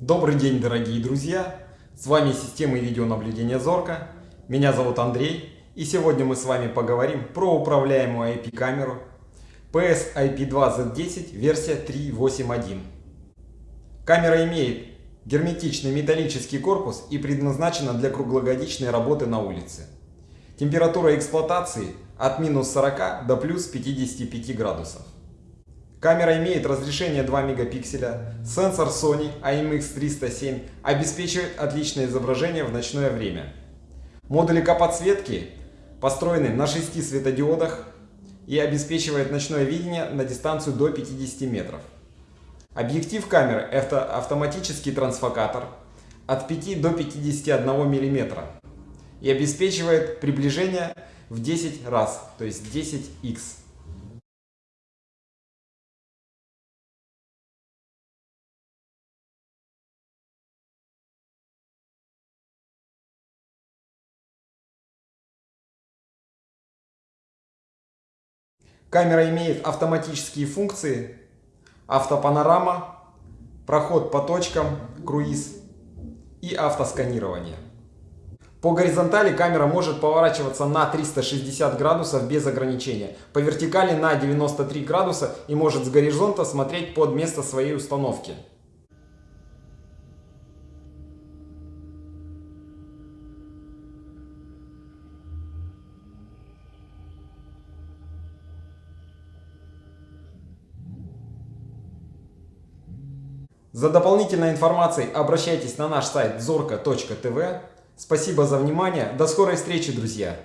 Добрый день, дорогие друзья! С вами система видеонаблюдения Зорка. Меня зовут Андрей. И сегодня мы с вами поговорим про управляемую IP-камеру PS IP2Z10 версия 3.8.1. Камера имеет герметичный металлический корпус и предназначена для круглогодичной работы на улице. Температура эксплуатации от минус 40 до плюс 55 градусов. Камера имеет разрешение 2 мегапикселя, сенсор Sony IMX307 обеспечивает отличное изображение в ночное время. Модули подсветки построены на 6 светодиодах и обеспечивает ночное видение на дистанцию до 50 метров. Объектив камеры – это автоматический трансфокатор от 5 до 51 мм и обеспечивает приближение в 10 раз, то есть 10x. Камера имеет автоматические функции автопанорама, проход по точкам, круиз и автосканирование. По горизонтали камера может поворачиваться на 360 градусов без ограничения, по вертикали на 93 градуса и может с горизонта смотреть под место своей установки. За дополнительной информацией обращайтесь на наш сайт zorka.tv. Спасибо за внимание. До скорой встречи, друзья!